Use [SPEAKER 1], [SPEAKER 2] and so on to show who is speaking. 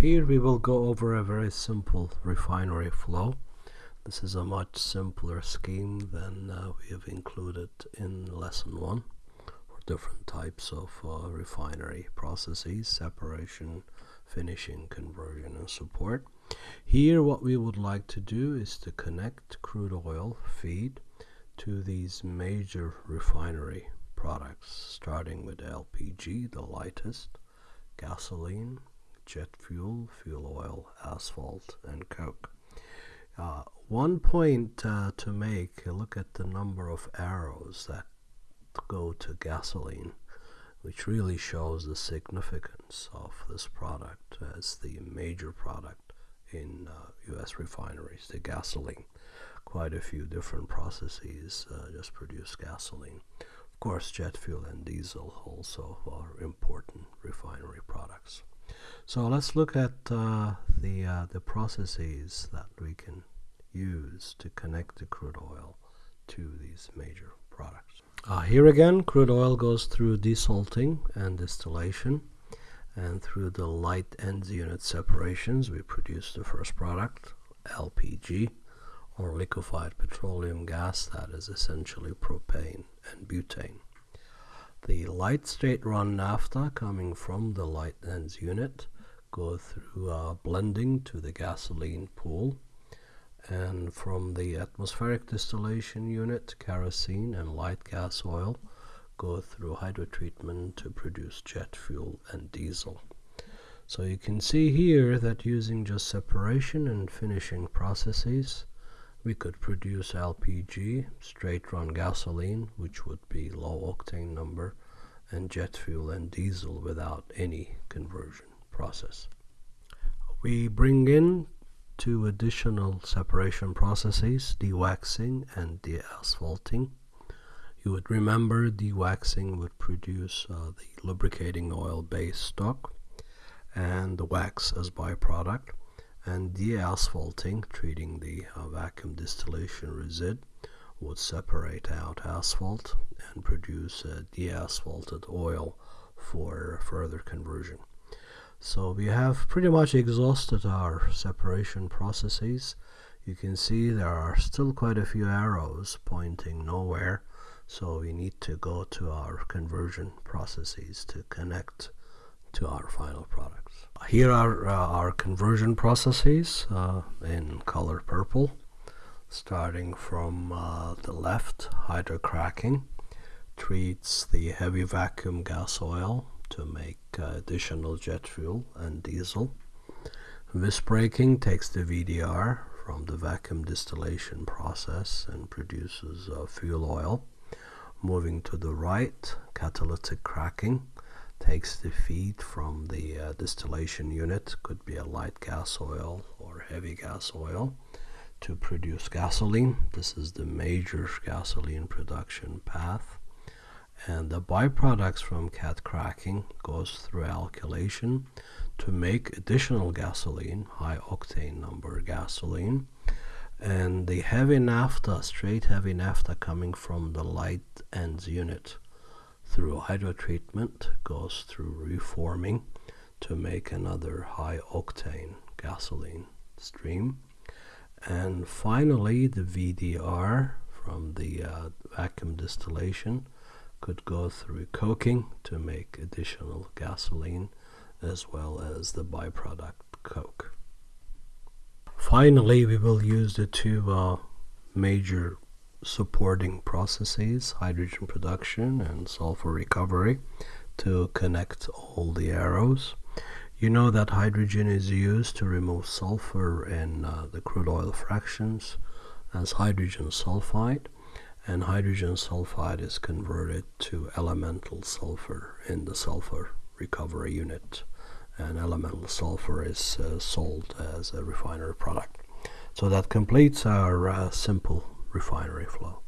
[SPEAKER 1] Here we will go over a very simple refinery flow. This is a much simpler scheme than uh, we have included in lesson 1 for different types of uh, refinery processes, separation, finishing, conversion and support. Here what we would like to do is to connect crude oil feed to these major refinery products starting with LPG, the lightest, gasoline, jet fuel, fuel oil, asphalt, and coke. Uh, one point uh, to make, look at the number of arrows that go to gasoline, which really shows the significance of this product as the major product in uh, US refineries, the gasoline. Quite a few different processes uh, just produce gasoline. Of course, jet fuel and diesel also are important refinery products. So let's look at uh, the, uh, the processes that we can use to connect the crude oil to these major products. Uh, here again, crude oil goes through desalting and distillation and through the light ends unit separations we produce the first product, LPG or liquefied petroleum gas that is essentially propane and butane. The light straight run naphtha coming from the light ends unit go through uh, blending to the gasoline pool. And from the atmospheric distillation unit kerosene and light gas oil go through hydrotreatment to produce jet fuel and diesel. So you can see here that using just separation and finishing processes we could produce LPG straight run gasoline which would be low octane number and jet fuel and diesel without any conversion process. We bring in two additional separation processes, dewaxing and deasphalting. You would remember dewaxing would produce uh, the lubricating oil base stock and the wax as byproduct and de-asphalting, treating the uh, vacuum distillation resid, would separate out asphalt and produce a deasphalted oil for further conversion. So we have pretty much exhausted our separation processes. You can see there are still quite a few arrows pointing nowhere. So we need to go to our conversion processes to connect to our final products. Here are uh, our conversion processes uh, in color purple. Starting from uh, the left, hydrocracking treats the heavy vacuum gas oil to make uh, additional jet fuel and diesel. Visbreaking takes the VDR from the vacuum distillation process and produces uh, fuel oil. Moving to the right, catalytic cracking takes the feed from the uh, distillation unit, could be a light gas oil or heavy gas oil, to produce gasoline. This is the major gasoline production path. And the byproducts from cat cracking goes through alkylation to make additional gasoline high octane number gasoline. And the heavy naphtha straight heavy naphtha coming from the light ends unit through hydrotreatment goes through reforming to make another high octane gasoline stream and finally the VDR from the uh, vacuum distillation could go through coking to make additional gasoline as well as the byproduct coke. Finally, we will use the two uh, major supporting processes, hydrogen production and sulfur recovery, to connect all the arrows. You know that hydrogen is used to remove sulfur in uh, the crude oil fractions as hydrogen sulfide and hydrogen sulfide is converted to elemental sulfur in the sulfur recovery unit and elemental sulfur is uh, sold as a refinery product so that completes our uh, simple refinery flow